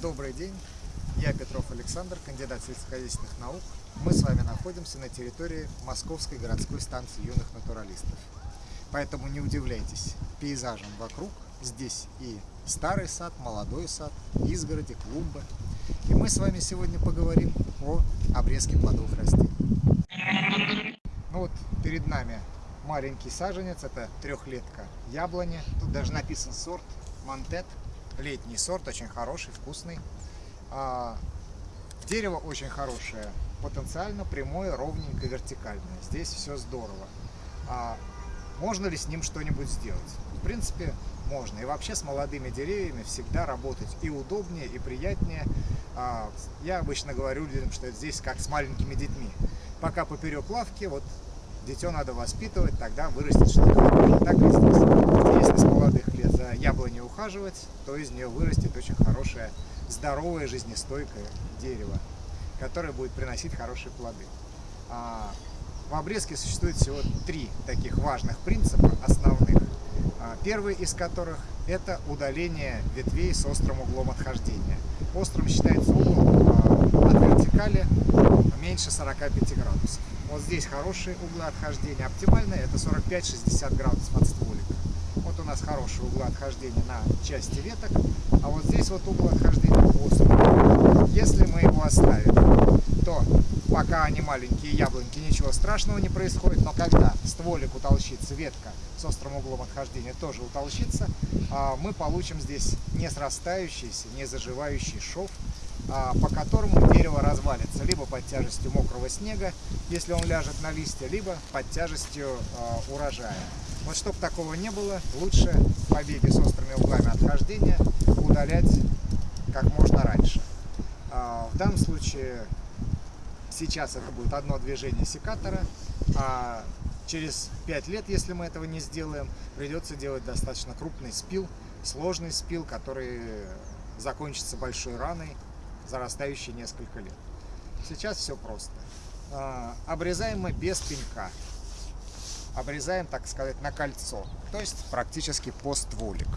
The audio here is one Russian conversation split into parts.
Добрый день, я Петров Александр, кандидат сельскохозяйственных наук. Мы с вами находимся на территории Московской городской станции юных натуралистов. Поэтому не удивляйтесь пейзажем вокруг. Здесь и старый сад, молодой сад, изгороди, клумбы. И мы с вами сегодня поговорим о обрезке плодовых растений. Ну вот перед нами маленький саженец, это трехлетка яблони. Тут даже написан сорт Монтет, летний сорт, очень хороший, вкусный. А, дерево очень хорошее, потенциально прямое, ровненькое, вертикальное. Здесь все здорово. А, можно ли с ним что-нибудь сделать? В принципе, можно. И вообще с молодыми деревьями всегда работать и удобнее, и приятнее. А, я обычно говорю людям, что здесь как с маленькими детьми. Пока поперек лавки, вот дитё надо воспитывать, тогда вырастет что-то. Так и. Если с молодых лет за яблоней ухаживать, то из нее вырастет очень хорошее, здоровое, жизнестойкое дерево, которое будет приносить хорошие плоды. А, в обрезке существует всего три таких важных принципа основных. А, первый из которых это удаление ветвей с острым углом отхождения. Острым считается угол а, от вертикали меньше 45 градусов. Вот здесь хорошие углы отхождения. Оптимальные это 45-60 градусов от стволика. Вот у нас хорошие углы отхождения на части веток, а вот здесь вот угол отхождения острый. Если мы его оставим, то пока они маленькие яблоньки, ничего страшного не происходит, но когда стволик утолщится, ветка с острым углом отхождения тоже утолщится, а, мы получим здесь не срастающийся, не заживающий шов, по которому дерево развалится либо под тяжестью мокрого снега, если он ляжет на листья, либо под тяжестью а, урожая. Вот чтобы такого не было, лучше побеги с острыми углами отхождения удалять как можно раньше. В данном случае Сейчас это будет одно движение секатора, а через 5 лет, если мы этого не сделаем, придется делать достаточно крупный спил, сложный спил, который закончится большой раной, зарастающей несколько лет. Сейчас все просто. А, обрезаем мы без пенька. Обрезаем, так сказать, на кольцо, то есть практически по стволик.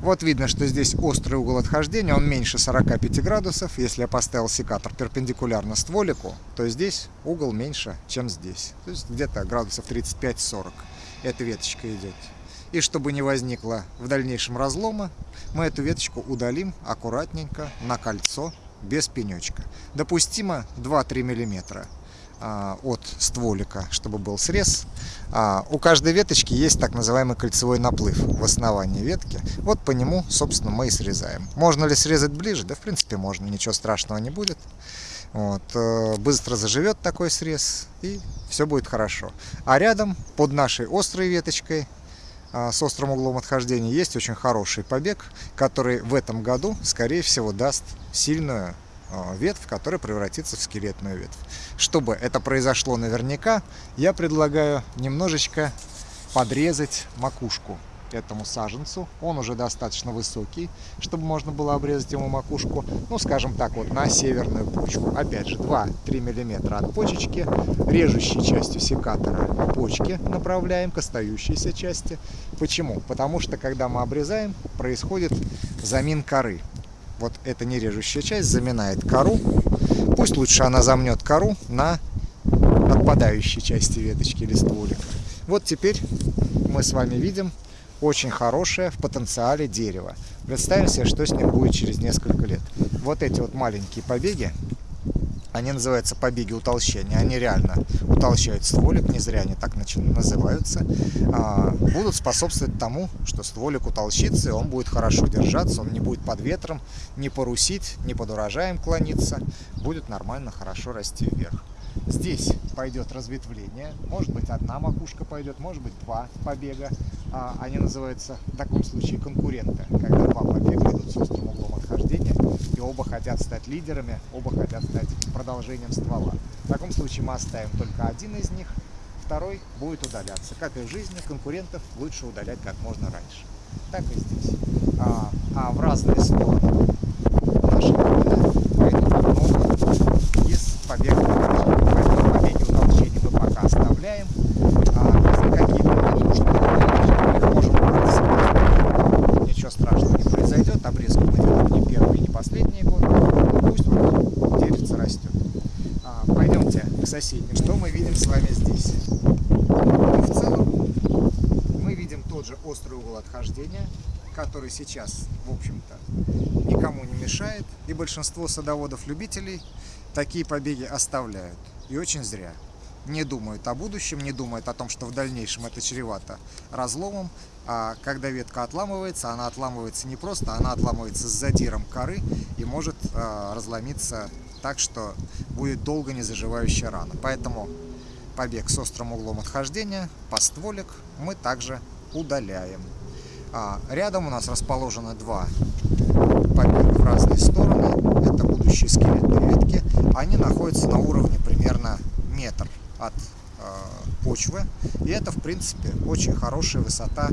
Вот видно, что здесь острый угол отхождения, он меньше 45 градусов. Если я поставил секатор перпендикулярно стволику, то здесь угол меньше, чем здесь. То есть где-то градусов 35-40 эта веточка идет. И чтобы не возникло в дальнейшем разлома, мы эту веточку удалим аккуратненько на кольцо без пенечка. Допустимо 2-3 миллиметра. А, от стволика, чтобы был срез. А, у каждой веточки есть так называемый кольцевой наплыв в основании ветки. Вот по нему, собственно, мы и срезаем. Можно ли срезать ближе? Да, в принципе, можно, ничего страшного не будет. Вот, э, быстро заживет такой срез, и все будет хорошо. А рядом, под нашей острой веточкой, с острым углом отхождения, есть очень хороший побег, который в этом году, скорее всего, даст сильную а, ветвь, которая превратится в скелетную ветвь. Чтобы это произошло наверняка, я предлагаю немножечко подрезать макушку этому саженцу. Он уже достаточно высокий, чтобы можно было обрезать ему макушку, ну, скажем так, вот на северную почку. Опять же, 2-3 миллиметра от почечки, режущей частью секатора почки направляем к остающейся части. Почему? Потому что, когда мы обрезаем, происходит замин коры вот эта нережущая часть заминает кору. Пусть лучше она замнет кору на отпадающей части веточки или. Вот теперь мы с вами видим очень хорошее в потенциале дерево. Представим себе, что с ним будет через несколько лет. Вот эти вот маленькие побеги, они называются побеги утолщения. Они реально утолщают стволик, не зря они так называются. А, будут способствовать тому, что стволик утолщится, и он будет хорошо держаться, он не будет под ветром, не порусить, не под урожаем клониться. Будет нормально, хорошо расти вверх. Здесь пойдет разветвление, может быть одна макушка пойдет, может быть два побега. А, они называются в таком случае конкуренты, когда два побега идут с острым углом отхождения, и оба хотят стать лидерами, оба хотят стать продолжением ствола. В таком случае мы оставим только один из них, второй будет удаляться. Как и в жизни, конкурентов лучше удалять как можно раньше. Так и здесь. А, а в разные стороны утолщения. Что мы видим с вами здесь? В целом мы видим тот же острый угол отхождения, который сейчас, в общем-то, никому не мешает. И большинство садоводов-любителей такие побеги оставляют. И очень зря. Не думают о будущем, не думают о том, что в дальнейшем это чревато разломом. А когда ветка отламывается, она отламывается не просто, она отламывается с задиром коры и может э, разломиться так, что будет долго не заживающая рана. Поэтому побег с острым углом отхождения, постволик мы также удаляем. А, рядом у нас расположены два побега в разные стороны. Это будущие скелетные ветки. Они находятся на уровне примерно метр от почвы. И это, в принципе, очень хорошая высота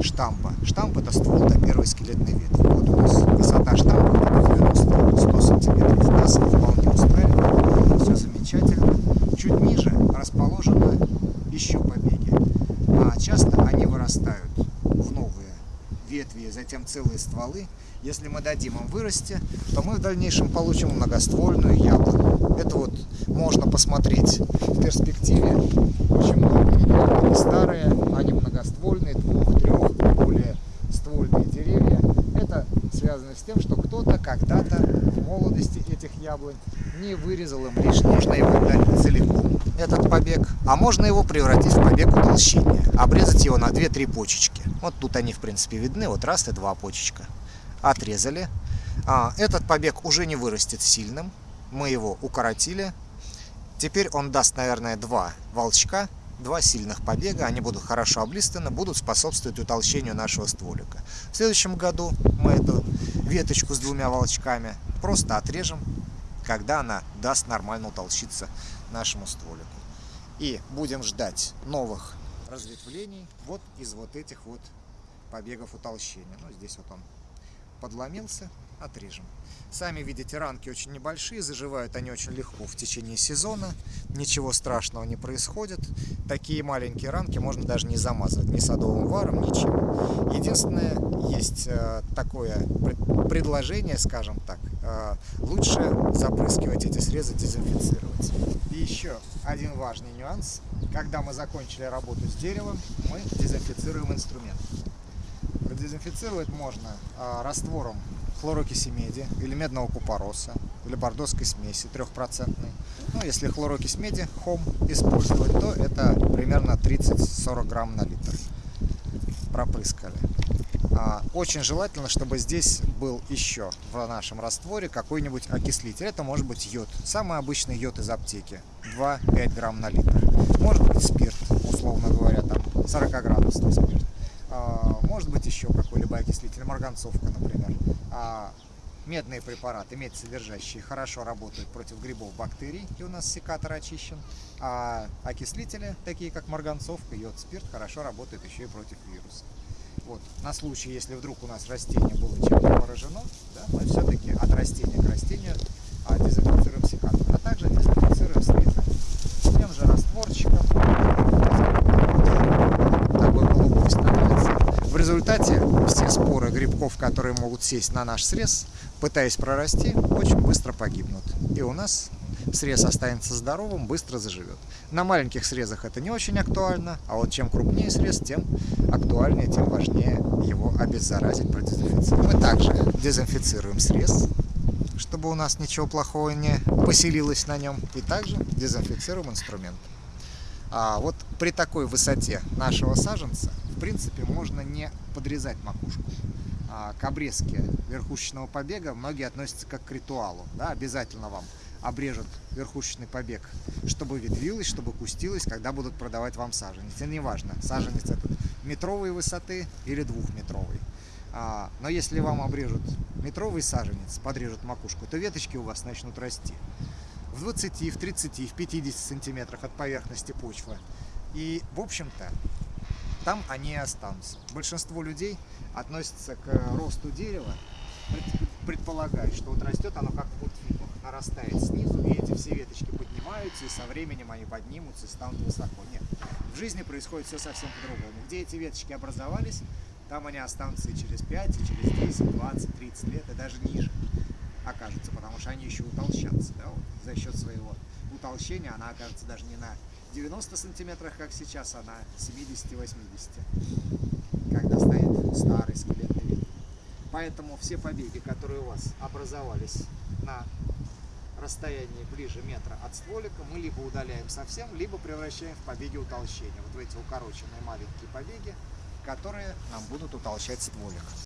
штампа. Штамп это ствол до первой скелетной ветки. Вот у нас высота штампа 90-100 сантиметров. Нас вполне устраивает. Все замечательно. Чуть ниже расположены еще побеги. А часто они вырастают ветви, затем целые стволы. Если мы дадим им вырасти, то мы в дальнейшем получим многоствольную яблоню. Это вот можно посмотреть в перспективе. Много. Они старые, они многоствольные, двух, трех, более ствольные деревья. Это связано с тем, что кто-то когда-то молодости этих яблонь не вырезал им лишнее. Можно его удалить целиком, этот побег, а можно его превратить в побег утолщения. Обрезать его на 2-3 почечки. Вот тут они, в принципе, видны. Вот раз и два почечка. Отрезали. А, этот побег уже не вырастет сильным. Мы его укоротили. Теперь он даст, наверное, два волчка, два сильных побега. Они будут хорошо облистаны, будут способствовать утолщению нашего стволика. В следующем году мы эту веточку с двумя волчками просто отрежем, когда она даст нормально утолщиться нашему стволику. И будем ждать новых разветвлений вот из вот этих вот побегов утолщения. Ну, здесь вот он подломился, отрежем. Сами видите, ранки очень небольшие, заживают они очень легко в течение сезона, ничего страшного не происходит. Такие маленькие ранки можно даже не замазывать ни садовым варом, ничем. Единственное, есть э, такое предложение, скажем так, э, лучше запрыскивать эти срезы, дезинфицировать. И еще один важный нюанс. Когда мы закончили работу с деревом, мы дезинфицируем инструмент. Продезинфицировать можно э, раствором хлорокиси меди или медного купороса или бордоской смеси трехпроцентной. Ну, если хлорокись меди, хом использовать, то это примерно 30-40 грамм на литр. Пропрыскали. А, очень желательно, чтобы здесь был еще в нашем растворе какой-нибудь окислитель. Это может быть йод. Самый обычный йод из аптеки. 2-5 грамм на литр. Может быть спирт, условно говоря, там 40 градусный спирт. Может быть еще какой-либо окислитель, марганцовка, например. А, медные препараты, медь содержащие, хорошо работают против грибов, бактерий, и у нас секатор очищен. А окислители, такие как марганцовка, йод, спирт, хорошо работают еще и против вирусов. Вот, на случай, если вдруг у нас растение было чем-то поражено, да, мы все-таки от растения к растению а, дезинфицируем секатор, а также дезинфицируем слизы тем же растворчиком. Такой голубой становится. В результате все споры грибков, которые могут сесть на наш срез, пытаясь прорасти, очень быстро погибнут. И у нас срез останется здоровым, быстро заживет. На маленьких срезах это не очень актуально, а вот чем крупнее срез, тем актуальнее, тем важнее его обеззаразить, продезинфицировать. Мы также дезинфицируем срез, чтобы у нас ничего плохого не поселилось на нем, и также дезинфицируем инструмент. А вот при такой высоте нашего саженца, в принципе, можно не подрезать макушку. А к обрезке верхушечного побега многие относятся как к ритуалу. Да, обязательно вам обрежут верхушечный побег, чтобы ветвилось, чтобы кустилось, когда будут продавать вам саженец. Это не важно, саженец этот метровой высоты или двухметровый. А, но если вам обрежут метровый саженец, подрежут макушку, то веточки у вас начнут расти в 20, в 30, в 50 сантиметрах от поверхности почвы. И, в общем-то, там они и останутся. Большинство людей относятся к росту дерева, предполагают, что вот растет оно как в мультфильмах, нарастает снизу, и эти все веточки поднимаются, и со временем они поднимутся и станут высоко. Нет, в жизни происходит все совсем по-другому. Где эти веточки образовались, там они останутся и через 5, и через 10, 20, 30 лет, и даже ниже окажутся, потому что они еще утолщатся да, вот, за счет своего утолщения она окажется даже не на 90 сантиметрах, как сейчас, а на 70-80, когда стоит старый скелетный вид. Поэтому все побеги, которые у вас образовались на расстоянии ближе метра от стволика, мы либо удаляем совсем, либо превращаем в побеги утолщения. Вот в эти укороченные маленькие побеги, которые нам будут утолщать стволик.